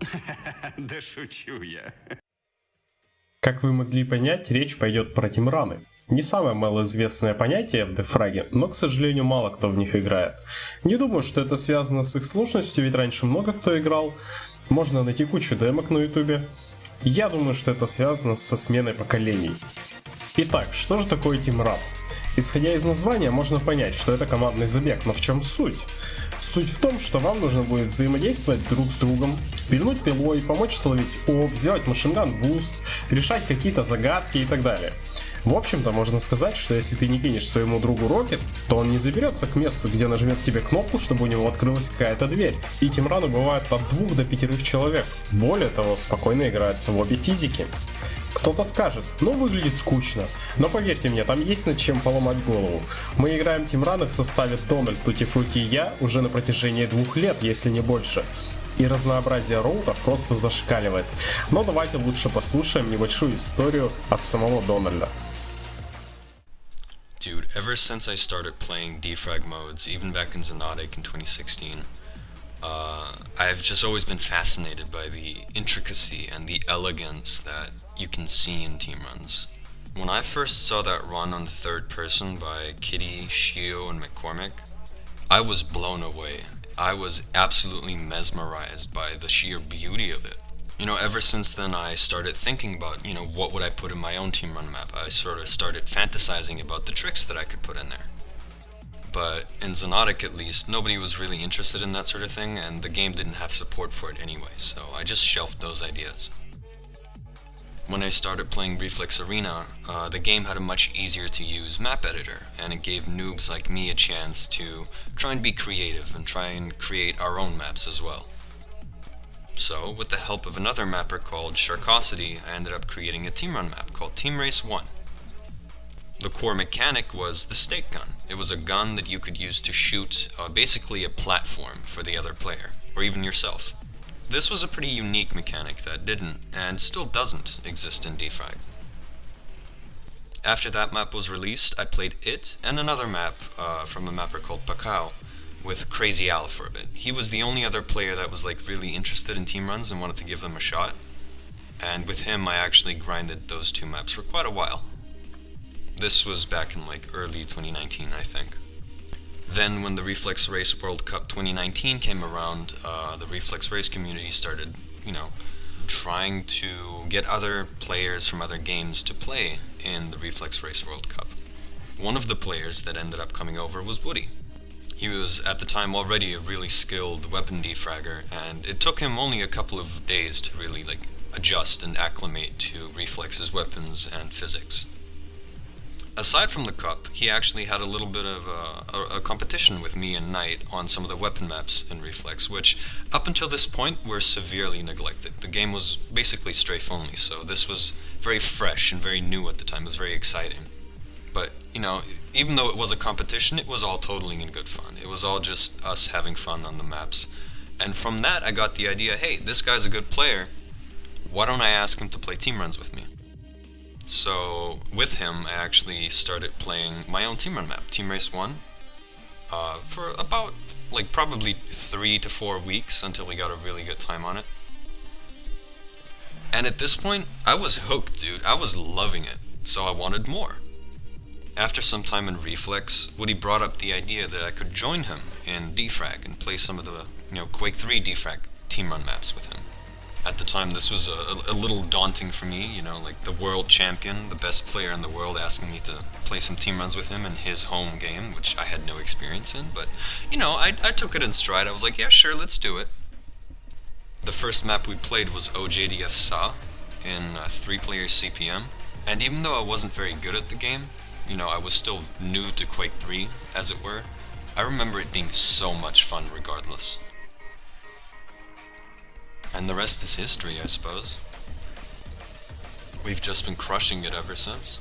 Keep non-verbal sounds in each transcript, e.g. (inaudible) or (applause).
(laughs) Да шучу я. Как вы могли понять, речь пойдет про тимраны. Не самое малоизвестное понятие в дефраге, но, к сожалению, мало кто в них играет. Не думаю, что это связано с их сложностью, ведь раньше много кто играл. Можно найти кучу демок на ютубе. Я думаю, что это связано со сменой поколений. Итак, что же такое team run? Исходя из названия, можно понять, что это командный забег, но в чем суть? Суть в том, что вам нужно будет взаимодействовать друг с другом, пильнуть пилой, помочь словить OB, сделать machinegun boost, решать какие-то загадки и так далее. В общем-то, можно сказать, что если ты не кинешь своему другу rocket, то он не заберется к месту, где нажмет тебе кнопку, чтобы у него открылась какая-то дверь. И тимраны бывают от двух до пятерых человек. Более того, спокойно играются в обе физики. Кто-то скажет, ну выглядит скучно, но поверьте мне, там есть над чем поломать голову. Мы играем Тимраны в составе Дональд, Тути Фрути и я уже на протяжении двух лет, если не больше. И разнообразие роутов просто зашкаливает. Но давайте лучше послушаем небольшую историю от самого Дональда. Dude, ever since I started playing defrag modes, even back in Xenotic in 2016, uh, I've just always been fascinated by the intricacy and the elegance that you can see in team runs. When I first saw that run on third person by Kitty, Shio, and McCormick, I was blown away. I was absolutely mesmerized by the sheer beauty of it. You know, ever since then I started thinking about, you know, what would I put in my own team run map. I sort of started fantasizing about the tricks that I could put in there. But in Xonotic at least, nobody was really interested in that sort of thing, and the game didn't have support for it anyway, so I just shelved those ideas. When I started playing Reflex Arena, uh, the game had a much easier to use map editor, and it gave noobs like me a chance to try and be creative and try and create our own maps as well. So, with the help of another mapper called Sharkosity, I ended up creating a team run map called Team Race 1. The core mechanic was the stake gun. It was a gun that you could use to shoot uh, basically a platform for the other player, or even yourself. This was a pretty unique mechanic that didn't, and still doesn't, exist in Defrag. After that map was released, I played it and another map uh, from a mapper called Pakao, with Crazy Al for a bit. He was the only other player that was like really interested in team runs and wanted to give them a shot. And with him I actually grinded those two maps for quite a while. This was back in like early 2019 I think. Then when the Reflex Race World Cup 2019 came around, uh, the Reflex Race community started, you know, trying to get other players from other games to play in the Reflex Race World Cup. One of the players that ended up coming over was Woody. He was at the time already a really skilled weapon defragger, and it took him only a couple of days to really like adjust and acclimate to Reflex's weapons and physics. Aside from the cup, he actually had a little bit of a, a, a, competition with me and Knight on some of the weapon maps in Reflex, which up until this point were severely neglected. The game was basically strafe only, so this was very fresh and very new at the time. It was very exciting. But, you know, even though it was a competition, it was all totally in good fun. It was all just us having fun on the maps. And from that, I got the idea, hey, this guy's a good player. Why don't I ask him to play team runs with me? So, with him, I actually started playing my own team run map, Team Race 1, uh, for about, like, probably three to four weeks until we got a really good time on it. And at this point, I was hooked, dude. I was loving it, so I wanted more. After some time in Reflex, Woody brought up the idea that I could join him in Defrag and play some of the, you know, Quake 3 Defrag team run maps with him. At the time, this was a, a, little daunting for me, you know, like the world champion, the best player in the world, asking me to play some team runs with him in his home game, which I had no experience in. But, you know, I, I took it in stride. I was like, yeah, sure, let's do it. The first map we played was OJDF SA in uh, three-player CPM. And even though I wasn't very good at the game, you know, I was still new to Quake 3, as it were, I remember it being so much fun regardless. And the rest is history, I suppose. We've just been crushing it ever since.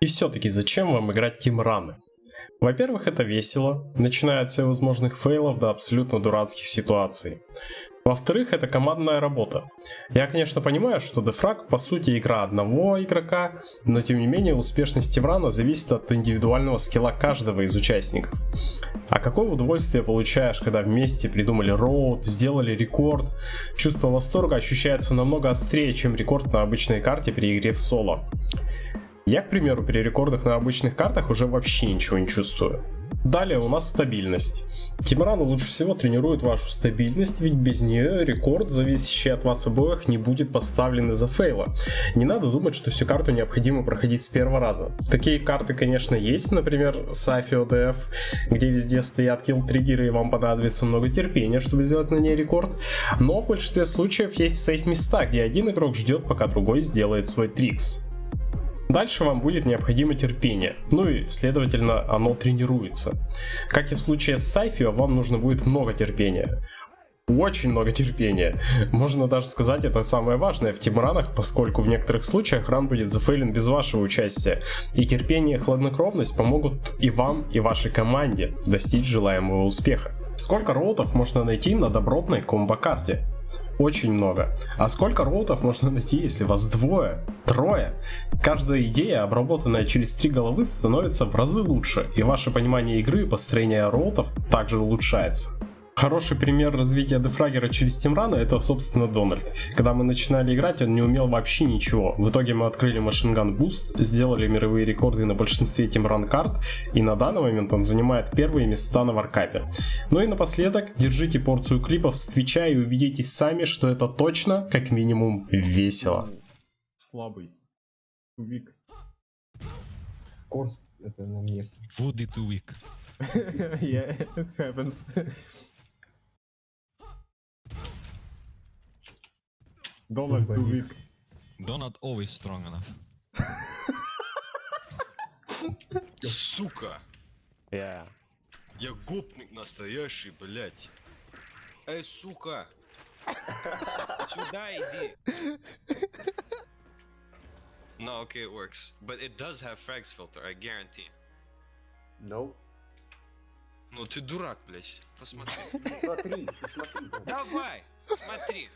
И все-таки зачем вам играть Тим Раны? Во-первых, это весело, начиная от всевозможных фейлов до абсолютно дурацких ситуаций. Во-вторых, это командная работа. Я, конечно, понимаю, что Defrag по сути игра одного игрока, но тем не менее успешность Тимрана зависит от индивидуального скилла каждого из участников. А какое удовольствие получаешь, когда вместе придумали роуд, сделали рекорд? Чувство восторга ощущается намного острее, чем рекорд на обычной карте при игре в соло. Я, к примеру, при рекордах на обычных картах уже вообще ничего не чувствую. Далее у нас стабильность. Тимрану лучше всего тренирует вашу стабильность, ведь без нее рекорд, зависящий от вас обоих, не будет поставлен из-за фейла. Не надо думать, что всю карту необходимо проходить с первого раза. Такие карты, конечно, есть, например, Сафи ОДФ, где везде стоят килл-триггеры и вам понадобится много терпения, чтобы сделать на ней рекорд. Но в большинстве случаев есть сейф-места, где один игрок ждет, пока другой сделает свой трикс. Дальше вам будет необходимо терпение, ну и, следовательно, оно тренируется. Как и в случае с Сайфио, вам нужно будет много терпения. Очень много терпения. Можно даже сказать, это самое важное в тимранах, поскольку в некоторых случаях ран будет зафейлен без вашего участия. И терпение и хладнокровность помогут и вам, и вашей команде достичь желаемого успеха. Сколько роутов можно найти на добротной комбо-карте? Очень много. А сколько роутов можно найти, если вас двое, трое? Каждая идея, обработанная через три головы, становится в разы лучше, и ваше понимание игры и построение роутов также улучшается. Хороший пример развития дефрагера через тимраны это, собственно, Дональд. Когда мы начинали играть, он не умел вообще ничего. В итоге мы открыли machinegun boost, сделали мировые рекорды на большинстве team run карт, и на данный момент он занимает первые места на варкапе. Ну и напоследок, держите порцию клипов с Твича и убедитесь сами, что это точно, как минимум, весело. Слабый. Вик. Корс, это на мне it weak? (laughs) yeah, (laughs) it happens. Donald too weak. Donut always strong enough. Сука! Yeah. Я гопник настоящий, блядь. Эй, сука! Сюда иди! No, okay, it works. But it does have frags filter, I guarantee. No. Ну ты дурак, блядь. Посмотри. Смотри, смотри. Давай! Смотри!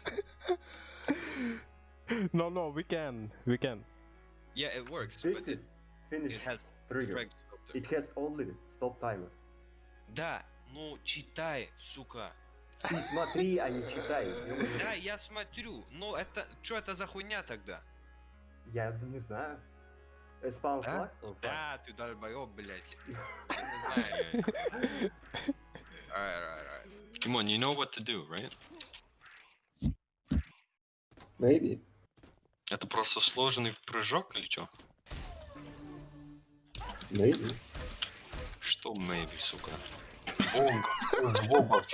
No, no, we can. We can. Yeah, it works, This is finish it has trigger. It has only stop timer. Да, ну читай, сука. Ты смотри, а не читай. Да, я смотрю. Но это... Что это за хуйня тогда? Я не знаю. Э, Spawn Да? flags? Да, ты долбоёб, блядь. Не знаю. Alright, alright, alright. Kimon, you know what to do, right? Maybe. Это просто сложный прыжок или что? Maybe. Что maybe, сука? Бомба. Бомба.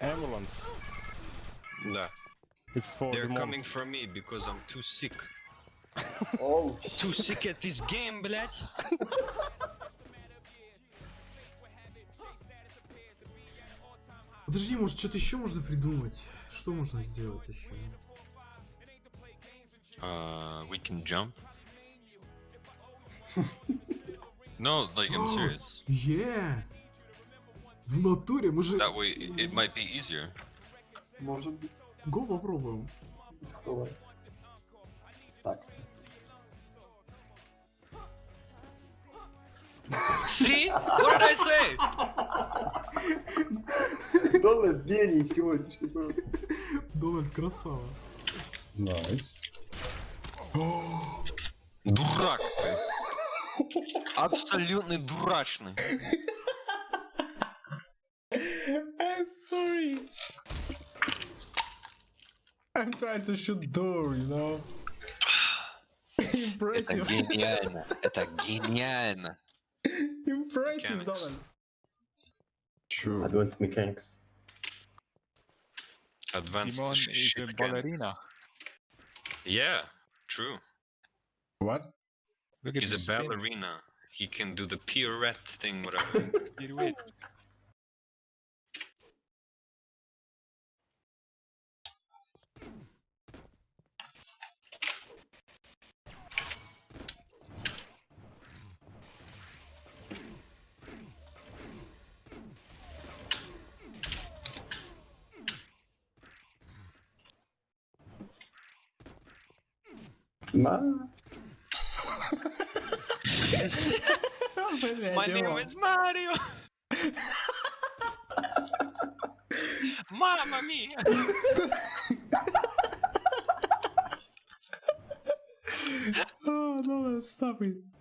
Ambulance. Да. It's for They're the coming for me because I'm too sick. Oh, Too sick at this game, блядь. Подожди, может что-то еще можно придумать? Что можно сделать еще? Uh, we can jump. no, like I'm serious. (gasps) Е! В натуре мы же... That way, it, might be easier. может быть. Го попробуем. Давай. Так. See? What did I say? (laughs) Дональд гений сегодняшний просто. Дональд красава. Nice. Дурак ты. Абсолютный дурачный. I'm sorry. I'm trying to shoot door, you know? Это Impressive. гениально. Это гениально. Impressive. Donald. True. Advanced mechanics. Advanced Timon sh- is a can. ballerina. Yeah, true. What? Look at He's the a spin. ballerina. He can do the pirouette thing, whatever. (laughs) Pirouette. Mas... My name is Mario! Mamma mia! oh, não stop it.